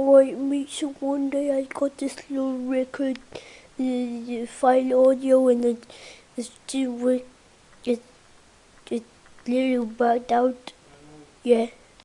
Alright mate, so one day I got this little record, the, file audio and it, it's still it, it little bugged out, yeah.